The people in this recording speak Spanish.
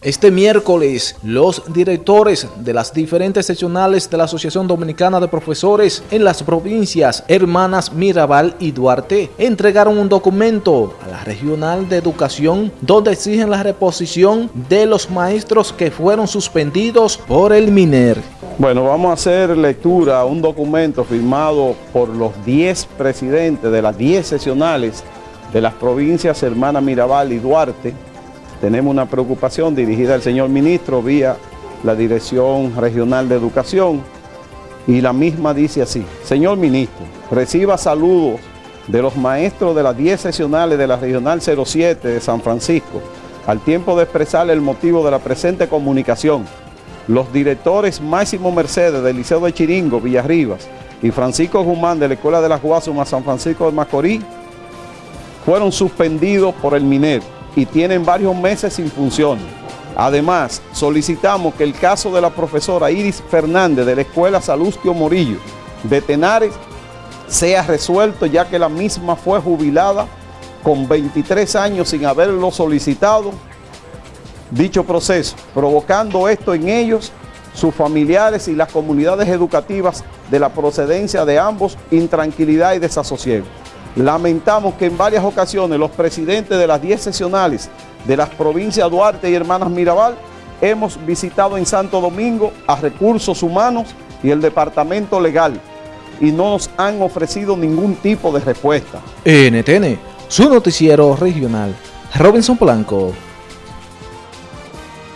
Este miércoles, los directores de las diferentes seccionales de la Asociación Dominicana de Profesores en las provincias Hermanas Mirabal y Duarte entregaron un documento a la Regional de Educación donde exigen la reposición de los maestros que fueron suspendidos por el MINER. Bueno, vamos a hacer lectura a un documento firmado por los 10 presidentes de las 10 seccionales de las provincias Hermanas Mirabal y Duarte tenemos una preocupación dirigida al señor ministro vía la Dirección Regional de Educación y la misma dice así, señor ministro, reciba saludos de los maestros de las 10 sesionales de la Regional 07 de San Francisco, al tiempo de expresar el motivo de la presente comunicación, los directores Máximo Mercedes del Liceo de Chiringo, Villarribas, y Francisco Guzmán de la Escuela de las Guasumas San Francisco de Macorís, fueron suspendidos por el MINER y tienen varios meses sin función. Además, solicitamos que el caso de la profesora Iris Fernández de la Escuela Salustio Morillo de Tenares sea resuelto ya que la misma fue jubilada con 23 años sin haberlo solicitado dicho proceso, provocando esto en ellos, sus familiares y las comunidades educativas de la procedencia de ambos, intranquilidad y desasosiego. Lamentamos que en varias ocasiones los presidentes de las 10 sesionales de las provincias Duarte y Hermanas Mirabal hemos visitado en Santo Domingo a Recursos Humanos y el Departamento Legal y no nos han ofrecido ningún tipo de respuesta. NTN, su noticiero regional. Robinson Blanco.